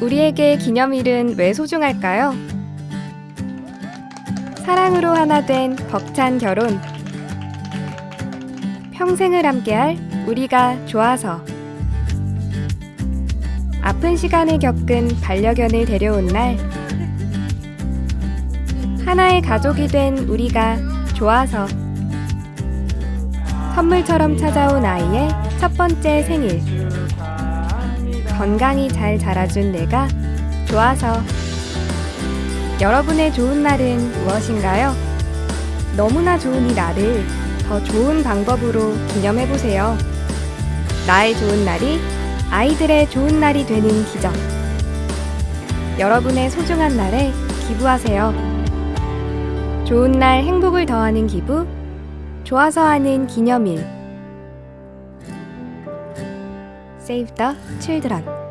우리에게 기념일은 왜 소중할까요? 사랑으로 하나 된 벅찬 결혼. 평생을 함께할 우리가 좋아서. 아픈 시간을 겪은 반려견을 데려온 날. 하나의 가족이 된 우리가 좋아서. 선물처럼 찾아온 아이의 첫 번째 생일. 건강히 잘 자라준 내가 좋아서. 여러분의 좋은 날은 무엇인가요? 너무나 좋은 이 날을 더 좋은 방법으로 기념해보세요. 나의 좋은 날이 아이들의 좋은 날이 되는 기적. 여러분의 소중한 날에 기부하세요. 좋은 날 행복을 더하는 기부, 좋아서 하는 기념일. Save the Children.